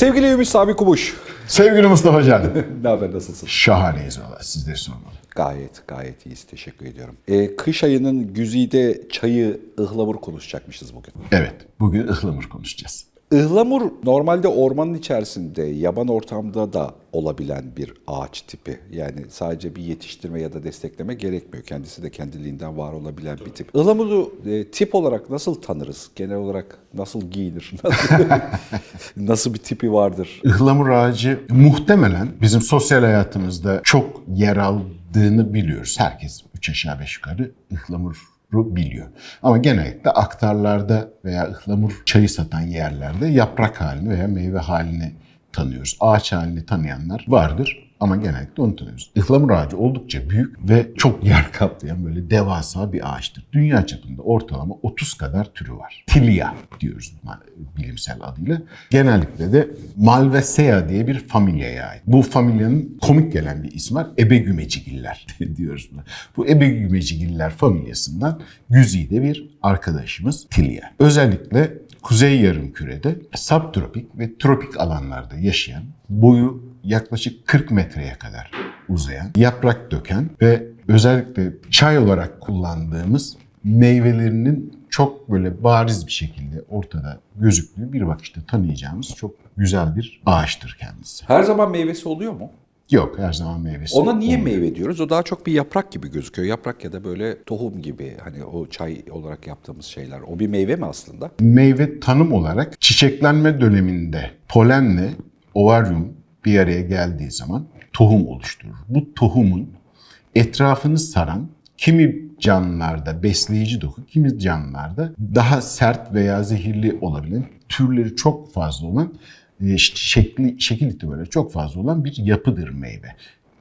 Sevgili Ümit Sami Kumuş. Sevgili Mustafa Can. ne haber nasılsın? Şahaneyiz valla sizleri sormalı. Gayet gayet iyiyiz. Teşekkür ediyorum. Ee, kış ayının güzide çayı ıhlamur konuşacakmışız bugün. Evet bugün ıhlamur konuşacağız. Ihlamur normalde ormanın içerisinde, yaban ortamda da olabilen bir ağaç tipi. Yani sadece bir yetiştirme ya da destekleme gerekmiyor. Kendisi de kendiliğinden var olabilen bir tip. Ihlamuru e, tip olarak nasıl tanırız? Genel olarak nasıl giyinir? Nasıl, bir tipi vardır? Ihlamur ağacı muhtemelen bizim sosyal hayatımızda çok yer aldığını biliyoruz. Herkes üç aşağı beş yukarı ıhlamur biliyor. Ama genellikle aktarlarda veya ıhlamur çayı satan yerlerde yaprak halini veya meyve halini tanıyoruz. Ağaç halini tanıyanlar vardır ama genellikle onu tanıyoruz. Ihlamur ağacı oldukça büyük ve çok yer kaplayan böyle devasa bir ağaçtır. Dünya çapında ortalama 30 kadar türü var. Tilia diyoruz bilimsel adıyla. Genellikle de Malvaceae diye bir familyaya ait. Bu familyanın komik gelen bir ismi var. Ebegümecigiller diyoruz buna. Bu Ebegümecigiller familyasından güzide bir arkadaşımız Tilia. Özellikle Kuzey Yarımküre'de subtropik ve tropik alanlarda yaşayan, boyu yaklaşık 40 metreye kadar uzayan, yaprak döken ve özellikle çay olarak kullandığımız meyvelerinin çok böyle bariz bir şekilde ortada gözüktüğü bir bakışta tanıyacağımız çok güzel bir ağaçtır kendisi. Her zaman meyvesi oluyor mu? Yok her zaman meyvesi. Ona niye olmuyor. meyve diyoruz? O daha çok bir yaprak gibi gözüküyor. Yaprak ya da böyle tohum gibi hani o çay olarak yaptığımız şeyler. O bir meyve mi aslında? Meyve tanım olarak çiçeklenme döneminde polenle ovaryum bir araya geldiği zaman tohum oluşturur. Bu tohumun etrafını saran kimi canlılarda besleyici doku, kimi canlılarda daha sert veya zehirli olabilen, türleri çok fazla olan, e, şekli, şekil itibariyle çok fazla olan bir yapıdır meyve.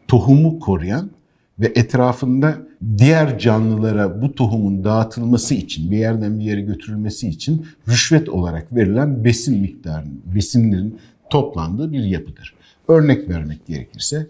Tohumu koruyan ve etrafında diğer canlılara bu tohumun dağıtılması için, bir yerden bir yere götürülmesi için rüşvet olarak verilen besin miktarının, besinlerin toplandığı bir yapıdır. Örnek vermek gerekirse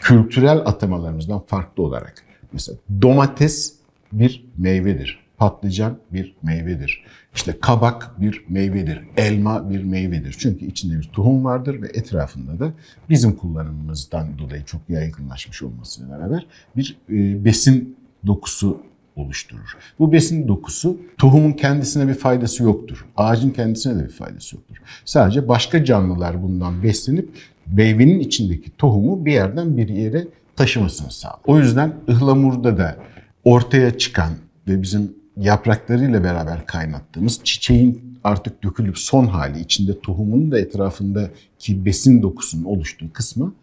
kültürel atamalarımızdan farklı olarak mesela domates bir meyvedir. Patlıcan bir meyvedir. İşte kabak bir meyvedir. Elma bir meyvedir. Çünkü içinde bir tohum vardır ve etrafında da bizim kullanımımızdan dolayı çok yaygınlaşmış olmasıyla beraber bir e, besin dokusu oluşturur. Bu besin dokusu tohumun kendisine bir faydası yoktur. Ağacın kendisine de bir faydası yoktur. Sadece başka canlılar bundan beslenip meyvenin içindeki tohumu bir yerden bir yere taşımasını sağlar. O yüzden ıhlamurda da ortaya çıkan ve bizim yapraklarıyla beraber kaynattığımız çiçeğin artık dökülüp son hali içinde tohumun da etrafındaki besin dokusunun oluştuğu kısmı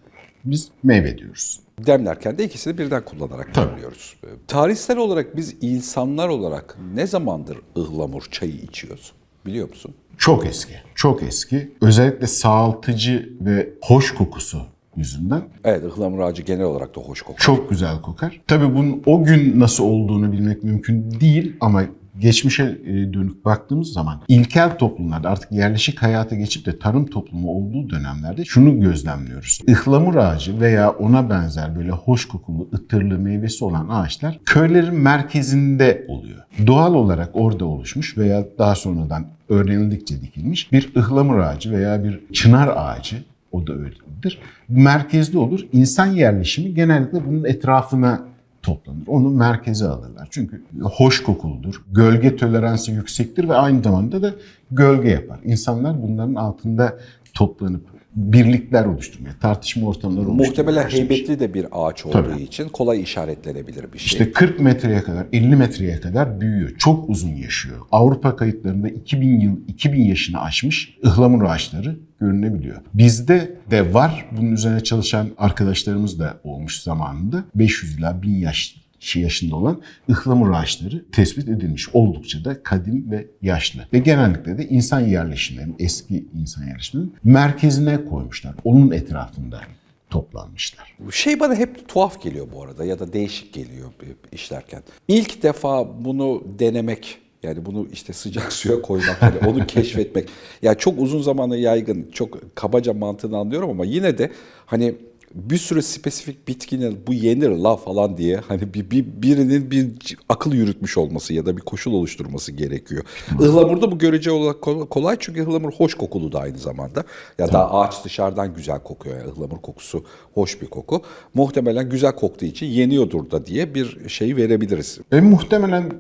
biz meyve diyoruz. Demlerken de ikisini birden kullanarak demliyoruz. Tarihsel olarak biz insanlar olarak ne zamandır ıhlamur çayı içiyoruz? Biliyor musun? Çok eski, çok eski. Özellikle sağaltıcı ve hoş kokusu yüzünden Evet ıhlamur ağacı genel olarak da hoş kokar. çok güzel kokar. Tabii bunun o gün nasıl olduğunu bilmek mümkün değil ama geçmişe e, dönük baktığımız zaman ilkel toplumlarda artık yerleşik hayata geçip de tarım toplumu olduğu dönemlerde şunu gözlemliyoruz. Ihlamur ağacı veya ona benzer böyle hoş kokulu, ıtırlı meyvesi olan ağaçlar köylerin merkezinde oluyor. Doğal olarak orada oluşmuş veya daha sonradan öğrenildikçe dikilmiş bir ıhlamur ağacı veya bir çınar ağacı o da öyledir. Merkezde olur. İnsan yerleşimi genellikle bunun etrafına toplanır. Onu merkeze alırlar. Çünkü hoş kokuludur. Gölge toleransı yüksektir ve aynı zamanda da gölge yapar. İnsanlar bunların altında toplanıp birlikler oluşturmaya, tartışma ortamları oluşturmaya Muhtemelen başlamış. heybetli de bir ağaç olduğu Tabii. için kolay işaretlenebilir bir şey. İşte 40 metreye kadar, 50 metreye kadar büyüyor. Çok uzun yaşıyor. Avrupa kayıtlarında 2000 yıl, 2000 yaşını aşmış ıhlamur ağaçları görünebiliyor. Bizde de var. Bunun üzerine çalışan arkadaşlarımız da olmuş zamanında. 500 ila 1000 yaş yaşında olan ıhlamur ağaçları tespit edilmiş. Oldukça da kadim ve yaşlı. Ve genellikle de insan yerleşimlerinin, eski insan yerleşimlerinin merkezine koymuşlar. Onun etrafında toplanmışlar. Şey bana hep tuhaf geliyor bu arada ya da değişik geliyor işlerken. İlk defa bunu denemek yani bunu işte sıcak suya koymak, yani onu keşfetmek. Ya çok uzun zamanı yaygın, çok kabaca mantığını anlıyorum ama yine de hani bir sürü spesifik bitkinin bu yenir la falan diye hani bir, bir birinin bir akıl yürütmüş olması ya da bir koşul oluşturması gerekiyor. Ihlamurda bu görece olarak kol- kolay çünkü ıhlamur hoş kokulu da aynı zamanda. Ya da ağaç dışarıdan güzel kokuyor. Yani ıhlamur kokusu hoş bir koku. Muhtemelen güzel koktuğu için yeniyordur da diye bir şey verebiliriz. E, muhtemelen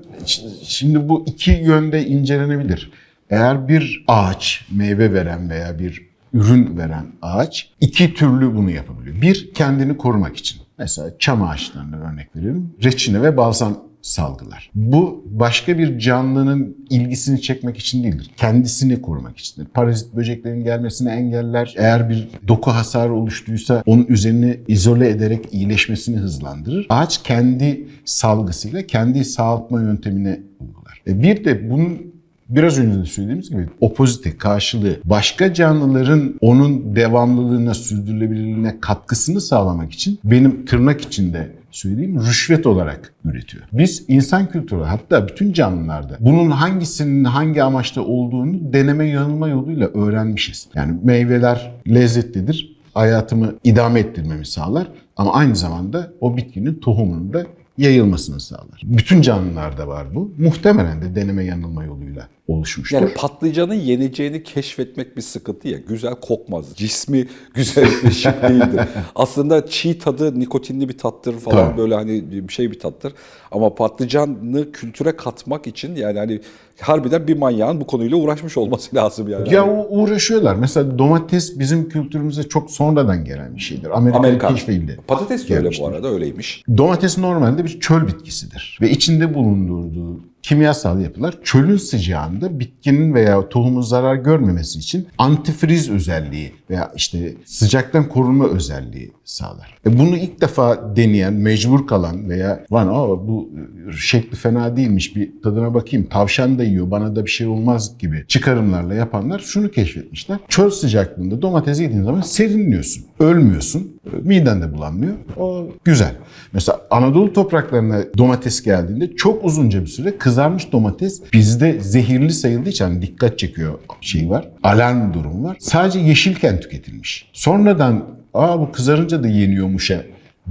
şimdi bu iki yönde incelenebilir. Eğer bir ağaç meyve veren veya bir ürün veren ağaç iki türlü bunu yapabiliyor. Bir kendini korumak için. Mesela çam ağaçlarına örnek verelim. Reçine ve balzam salgılar. Bu başka bir canlının ilgisini çekmek için değildir. Kendisini korumak içindir. Parazit böceklerin gelmesini engeller. Eğer bir doku hasarı oluştuysa onun üzerini izole ederek iyileşmesini hızlandırır. Ağaç kendi salgısıyla kendi sağaltma yöntemine uygular. E bir de bunun Biraz önce de söylediğimiz gibi opozite, karşılığı başka canlıların onun devamlılığına, sürdürülebilirliğine katkısını sağlamak için benim tırnak içinde söyleyeyim rüşvet olarak üretiyor. Biz insan kültürü hatta bütün canlılarda bunun hangisinin hangi amaçta olduğunu deneme yanılma yoluyla öğrenmişiz. Yani meyveler lezzetlidir, hayatımı idame ettirmemi sağlar ama aynı zamanda o bitkinin tohumunun da yayılmasını sağlar. Bütün canlılarda var bu. Muhtemelen de deneme yanılma yoluyla oluşmuştur. Yani patlıcanın yeneceğini keşfetmek bir sıkıntı ya. Güzel kokmaz. Cismi güzel bir şık değildir. Aslında çiğ tadı nikotinli bir tattır falan Tabii. böyle hani bir şey bir tattır. Ama patlıcanı kültüre katmak için yani hani harbiden bir manyağın bu konuyla uğraşmış olması lazım yani. Ya uğraşıyorlar. Mesela domates bizim kültürümüze çok sonradan gelen bir şeydir. Amerikan, Amerikan. keşfeyle. Patates de öyle bu arada öyleymiş. Domates normalde bir çöl bitkisidir ve içinde bulundurduğu kimyasal yapılar çölün sıcağında bitkinin veya tohumun zarar görmemesi için antifriz özelliği veya işte sıcaktan korunma özelliği sağlar. E bunu ilk defa deneyen, mecbur kalan veya lan aa bu şekli fena değilmiş bir tadına bakayım tavşan da yiyor bana da bir şey olmaz gibi çıkarımlarla yapanlar şunu keşfetmişler. Çöl sıcaklığında domates yediğin zaman serinliyorsun. Ölmüyorsun. Miden de bulanmıyor. O güzel. Mesela Anadolu topraklarına domates geldiğinde çok uzunca bir süre kızarmış domates bizde zehirli sayıldığı için hani dikkat çekiyor şey var. Alarm durum var. Sadece yeşilken tüketilmiş. Sonradan aa bu kızarınca da yeniyormuşa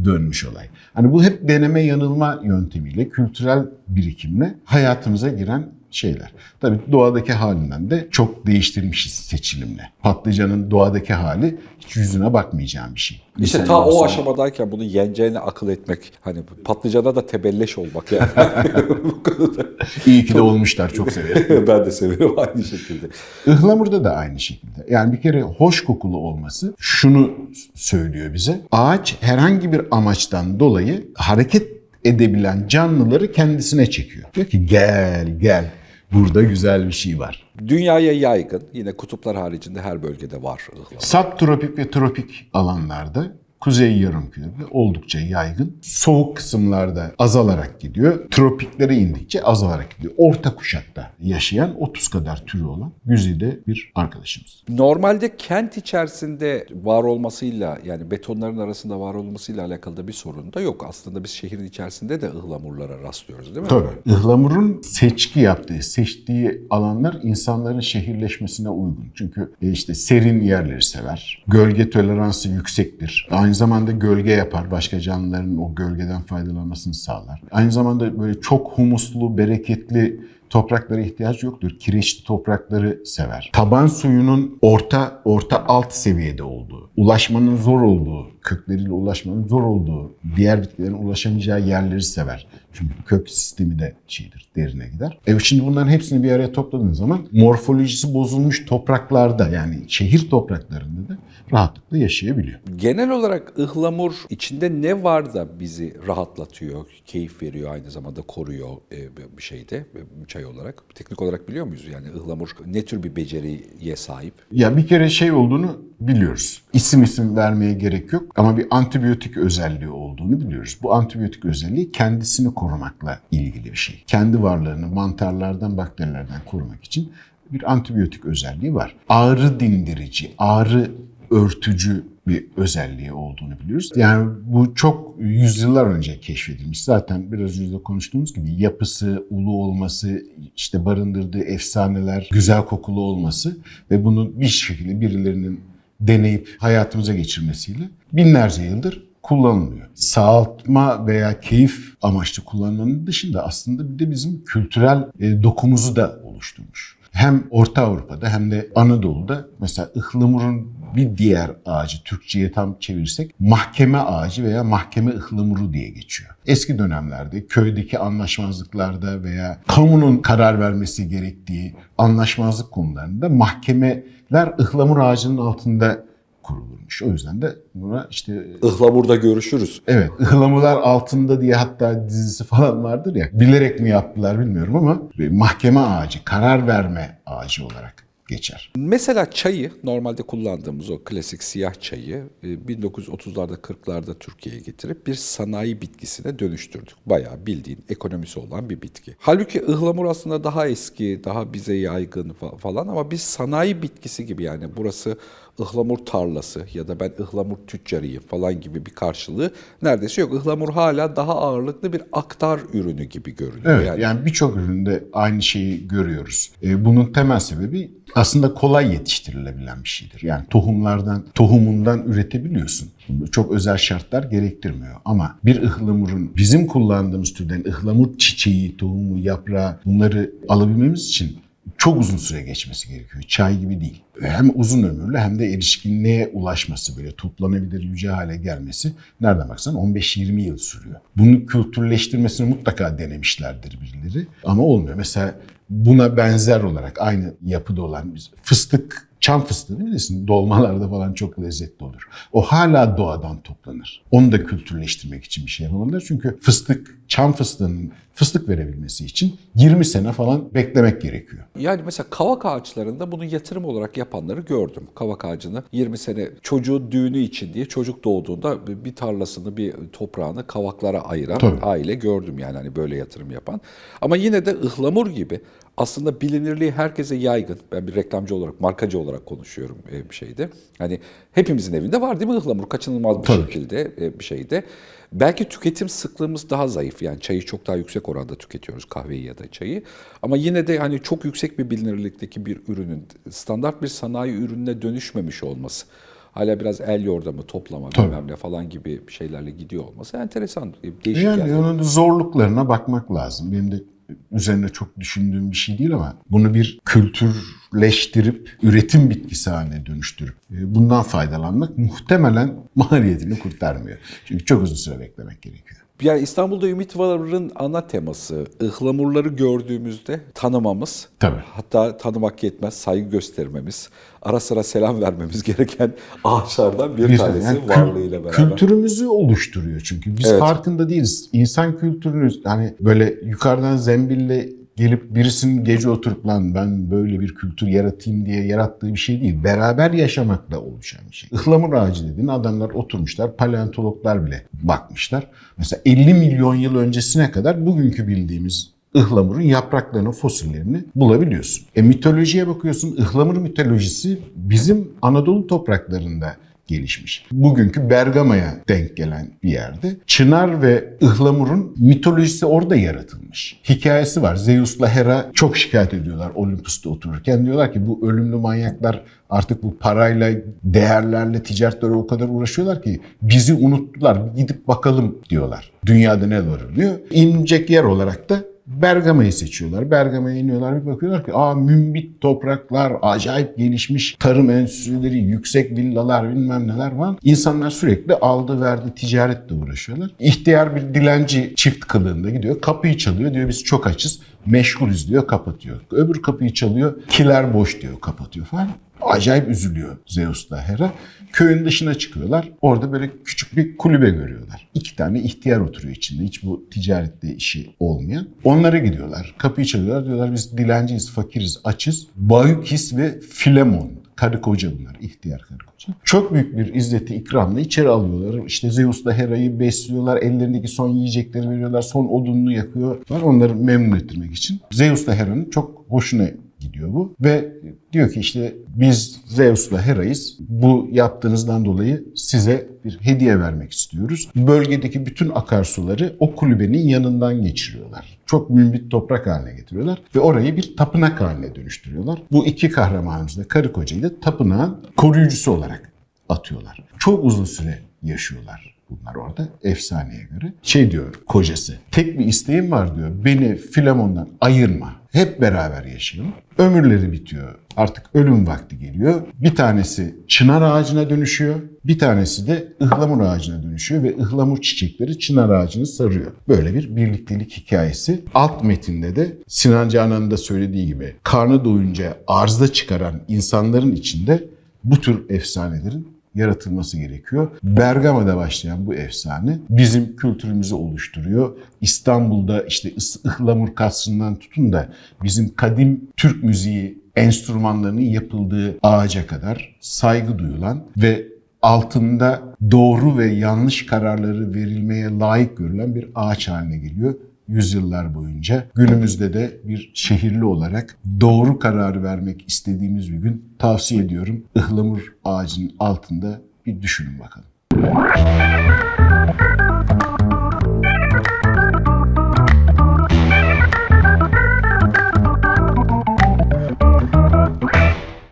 dönmüş olay. Hani bu hep deneme yanılma yöntemiyle, kültürel birikimle hayatımıza giren şeyler. Tabii doğadaki halinden de çok değiştirmişiz seçilimle. Patlıcanın doğadaki hali hiç yüzüne bakmayacağım bir şey. İşte ta o aşamadayken bunu yeneceğini akıl etmek hani patlıcana da tebelleş olmak yani. Bu konuda. İyi ki de olmuşlar çok severim. ben de severim aynı şekilde. Ihlamurda da aynı şekilde. Yani bir kere hoş kokulu olması şunu söylüyor bize. Ağaç herhangi bir amaçtan dolayı hareket edebilen canlıları kendisine çekiyor. Diyor ki gel gel burada güzel bir şey var. Dünyaya yaygın, yine kutuplar haricinde her bölgede var. Subtropik ve tropik alanlarda Kuzey Yarımküre'de oldukça yaygın. Soğuk kısımlarda azalarak gidiyor. Tropiklere indikçe azalarak gidiyor. Orta kuşakta yaşayan 30 kadar türü olan güzide bir arkadaşımız. Normalde kent içerisinde var olmasıyla yani betonların arasında var olmasıyla alakalı da bir sorun da yok. Aslında biz şehrin içerisinde de ıhlamurlara rastlıyoruz değil mi? Tabii. Ihlamur'un seçki yaptığı, seçtiği alanlar insanların şehirleşmesine uygun. Çünkü e, işte serin yerleri sever. Gölge toleransı yüksektir. Aynı zamanda gölge yapar. Başka canlıların o gölgeden faydalanmasını sağlar. Aynı zamanda böyle çok humuslu, bereketli topraklara ihtiyaç yoktur. Kireçli toprakları sever. Taban suyunun orta orta alt seviyede olduğu, ulaşmanın zor olduğu, kökleriyle ulaşmanın zor olduğu, diğer bitkilerin ulaşamayacağı yerleri sever. Çünkü kök sistemi de şeydir, derine gider. Evet şimdi bunların hepsini bir araya topladığın zaman morfolojisi bozulmuş topraklarda yani şehir topraklarında da rahatlıkla yaşayabiliyor. Genel olarak ıhlamur içinde ne var da bizi rahatlatıyor, keyif veriyor, aynı zamanda koruyor e, bir şeyde e, çay olarak? Teknik olarak biliyor muyuz yani ıhlamur ne tür bir beceriye sahip? Ya bir kere şey olduğunu biliyoruz. İsim isim vermeye gerek yok ama bir antibiyotik özelliği olduğunu biliyoruz. Bu antibiyotik özelliği kendisini korumakla ilgili bir şey. Kendi varlığını mantarlardan, bakterilerden korumak için bir antibiyotik özelliği var. Ağrı dindirici, ağrı örtücü bir özelliği olduğunu biliyoruz. Yani bu çok yüzyıllar önce keşfedilmiş. Zaten biraz önce de konuştuğumuz gibi yapısı, ulu olması, işte barındırdığı efsaneler, güzel kokulu olması ve bunun bir şekilde birilerinin deneyip hayatımıza geçirmesiyle binlerce yıldır kullanılıyor. Sağaltma veya keyif amaçlı kullanmanın dışında aslında bir de bizim kültürel e, dokumuzu da oluşturmuş. Hem Orta Avrupa'da hem de Anadolu'da mesela ıhlamurun bir diğer ağacı Türkçe'ye tam çevirirsek mahkeme ağacı veya mahkeme ıhlamuru diye geçiyor. Eski dönemlerde köydeki anlaşmazlıklarda veya kamunun karar vermesi gerektiği anlaşmazlık konularında mahkemeler ıhlamur ağacının altında kurulurmuş. O yüzden de buna işte Ihlamur'da görüşürüz. Evet, ıhlamurlar altında diye hatta dizisi falan vardır ya. Bilerek mi yaptılar bilmiyorum ama bir mahkeme ağacı, karar verme ağacı olarak geçer. Mesela çayı normalde kullandığımız o klasik siyah çayı e, 1930'larda 40'larda Türkiye'ye getirip bir sanayi bitkisine dönüştürdük. Bayağı bildiğin ekonomisi olan bir bitki. Halbuki ıhlamur aslında daha eski, daha bize yaygın fa- falan ama biz sanayi bitkisi gibi yani burası ıhlamur tarlası ya da ben ıhlamur tüccarıyım falan gibi bir karşılığı neredeyse yok. Ihlamur hala daha ağırlıklı bir aktar ürünü gibi görünüyor. Evet, yani. yani, birçok üründe aynı şeyi görüyoruz. E, bunun temel sebebi aslında kolay yetiştirilebilen bir şeydir. Yani tohumlardan, tohumundan üretebiliyorsun. Çok özel şartlar gerektirmiyor. Ama bir ıhlamurun bizim kullandığımız türden ıhlamur çiçeği, tohumu, yaprağı bunları alabilmemiz için çok uzun süre geçmesi gerekiyor. Çay gibi değil. Hem uzun ömürlü hem de erişkinliğe ulaşması böyle toplanabilir yüce hale gelmesi nereden baksan 15-20 yıl sürüyor. Bunu kültürleştirmesini mutlaka denemişlerdir birileri ama olmuyor. Mesela buna benzer olarak aynı yapıda olan fıstık Çam fıstığı bilirsin dolmalarda falan çok lezzetli olur. O hala doğadan toplanır. Onu da kültürleştirmek için bir şey yapamadılar. Çünkü fıstık, çam fıstığının fıstık verebilmesi için 20 sene falan beklemek gerekiyor. Yani mesela kavak ağaçlarında bunu yatırım olarak yapanları gördüm. Kavak ağacını 20 sene çocuğun düğünü için diye çocuk doğduğunda bir tarlasını, bir toprağını kavaklara ayıran Tabii. aile gördüm yani hani böyle yatırım yapan. Ama yine de ıhlamur gibi aslında bilinirliği herkese yaygın. Ben bir reklamcı olarak, markacı olarak konuşuyorum e, bir şeyde. Hani hepimizin evinde var değil mi ıhlamur? Kaçınılmaz bir Tabii. şekilde e, bir şeyde. Belki tüketim sıklığımız daha zayıf. Yani çayı çok daha yüksek oranda tüketiyoruz kahveyi ya da çayı. Ama yine de hani çok yüksek bir bilinirlikteki bir ürünün standart bir sanayi ürününe dönüşmemiş olması. Hala biraz el yordamı, toplama, bilmem ne falan gibi şeylerle gidiyor olması enteresan, e, değişik Yani yani. onun zorluklarına bakmak lazım. Benim de üzerine çok düşündüğüm bir şey değil ama bunu bir kültürleştirip üretim bitkisi haline dönüştürüp e, bundan faydalanmak muhtemelen maliyetini kurtarmıyor. Çünkü çok uzun süre beklemek gerekiyor. Yani İstanbul'da Ümit Var'ın ana teması ıhlamurları gördüğümüzde tanımamız, Tabii. hatta tanımak yetmez, saygı göstermemiz, ara sıra selam vermemiz gereken ağaçlardan bir, Bir- tanesi yani varlığıyla beraber. Kültürümüzü oluşturuyor çünkü. Biz Evet. farkında değiliz. İnsan kültürünü hani böyle yukarıdan zembille gelip birisinin gece oturup lan ben böyle bir kültür yaratayım diye yarattığı bir şey değil. Beraber yaşamakla oluşan bir şey. Ihlamur ağacı dediğin adamlar oturmuşlar, paleontologlar bile bakmışlar. Mesela 50 milyon yıl öncesine kadar bugünkü bildiğimiz ıhlamurun yapraklarını, fosillerini bulabiliyorsun. E mitolojiye bakıyorsun, ıhlamur mitolojisi bizim Anadolu topraklarında gelişmiş. Bugünkü Bergama'ya denk gelen bir yerde Çınar ve Ihlamur'un mitolojisi orada yaratılmış. Hikayesi var. Zeus'la Hera çok şikayet ediyorlar Olympus'ta otururken. Diyorlar ki bu ölümlü manyaklar artık bu parayla, değerlerle, ticaretlere o kadar uğraşıyorlar ki bizi unuttular. Gidip bakalım diyorlar. Dünyada ne var diyor. İnecek yer olarak da Bergama'yı seçiyorlar. Bergama'ya iniyorlar bir bakıyorlar ki aa mümbit topraklar, acayip gelişmiş tarım enstitüleri, yüksek villalar bilmem neler var. İnsanlar sürekli aldı verdi ticaretle uğraşıyorlar. İhtiyar bir dilenci çift kılığında gidiyor. Kapıyı çalıyor diyor biz çok açız. Meşgulüz diyor kapatıyor. Öbür kapıyı çalıyor. Kiler boş diyor kapatıyor falan. Acayip üzülüyor Zeus'la Hera. Köyün dışına çıkıyorlar. Orada böyle küçük bir kulübe görüyorlar. İki tane ihtiyar oturuyor içinde. Hiç bu ticarette işi olmayan. Onlara gidiyorlar. Kapıyı çalıyorlar. Diyorlar biz dilenciyiz, fakiriz, açız. Baykis ve Filemon. Karı koca bunlar. ihtiyar karı koca. Çok büyük bir izzeti ikramla içeri alıyorlar. İşte Zeus'la Hera'yı besliyorlar. Ellerindeki son yiyecekleri veriyorlar. Son odununu yakıyorlar. Onları memnun ettirmek için. Zeus'la Hera'nın çok hoşuna gidiyor bu. Ve diyor ki işte biz Zeus'la Hera'yız. Bu yaptığınızdan dolayı size bir hediye vermek istiyoruz. Bölgedeki bütün akarsuları o kulübenin yanından geçiriyorlar. Çok mümbit toprak haline getiriyorlar ve orayı bir tapınak haline dönüştürüyorlar. Bu iki kahramanımız da karı kocayı da tapınağın koruyucusu olarak atıyorlar. Çok uzun süre yaşıyorlar bunlar orada efsaneye göre. Şey diyor kocası, tek bir isteğim var diyor. Beni Filamon'dan ayırma. Hep beraber yaşayalım. Ömürleri bitiyor. Artık ölüm vakti geliyor. Bir tanesi çınar ağacına dönüşüyor. Bir tanesi de ıhlamur ağacına dönüşüyor ve ıhlamur çiçekleri çınar ağacını sarıyor. Böyle bir birliktelik hikayesi. Alt metinde de Sinan Canan'ın da söylediği gibi karnı doyunca arzda çıkaran insanların içinde bu tür efsanelerin yaratılması gerekiyor. Bergama'da başlayan bu efsane bizim kültürümüzü oluşturuyor. İstanbul'da işte ıhlamur kasrından tutun da bizim kadim Türk müziği enstrümanlarının yapıldığı ağaca kadar saygı duyulan ve altında doğru ve yanlış kararları verilmeye layık görülen bir ağaç haline geliyor yüzyıllar boyunca. Günümüzde de bir şehirli olarak doğru kararı vermek istediğimiz bir gün tavsiye ediyorum. Ihlamur ağacının altında bir düşünün bakalım.